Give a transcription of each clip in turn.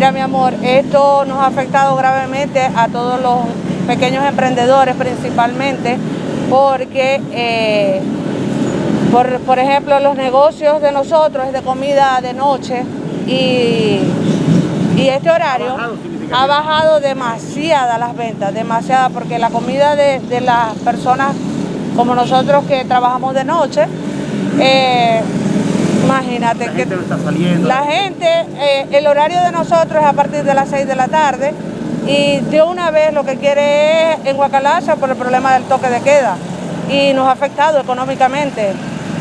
Mira mi amor, esto nos ha afectado gravemente a todos los pequeños emprendedores principalmente porque, eh, por, por, ejemplo, los negocios de nosotros es de comida de noche y, y este horario ha bajado, demasiada las ventas, demasiada, porque la comida de, de las personas como nosotros que trabajamos de noche, eh, imagínate la que gente no está saliendo. la gente, eh, el horario de nosotros es a partir de las 6 de la tarde y de una vez lo que quiere es en Guacalacha por el problema del toque de queda y nos ha afectado económicamente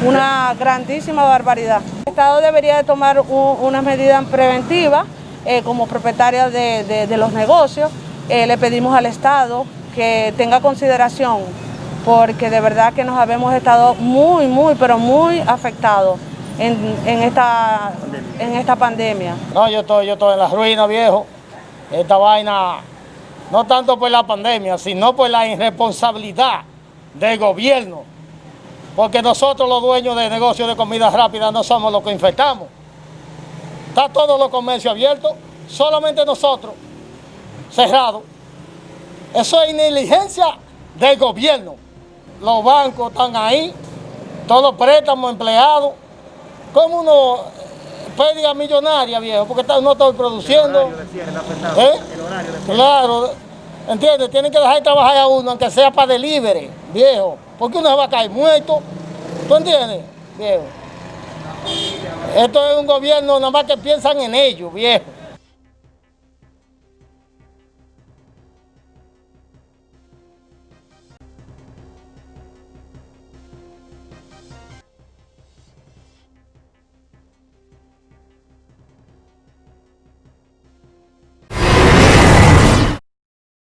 una grandísima barbaridad. El Estado debería de tomar un, unas medidas preventivas eh, como propietaria de, de, de los negocios. Eh, le pedimos al Estado que tenga consideración porque de verdad que nos habemos estado muy, muy, pero muy afectados en, esta, en esta pandemia. No, yo estoy, yo estoy en la ruina, viejo. Esta vaina, no tanto por la pandemia, sino por la irresponsabilidad del gobierno. Porque nosotros los dueños de negocios de comida rápida no somos los que infectamos. Está todos los comercios abiertos, solamente nosotros, cerrados. Eso es negligencia del gobierno. Los bancos están ahí, todos los préstamos empleados. ¿Cómo uno pérdida millonaria, viejo? Porque no estoy produciendo. El horario de cierre está afectado. ¿Eh? El horario. Claro, ¿entiendes? Tienen que dejar de trabajar a uno, aunque sea para delivery, viejo. Porque uno se va a caer muerto. ¿Tú entiendes, viejo? Esto es un gobierno nada más que piensan en ellos, viejo.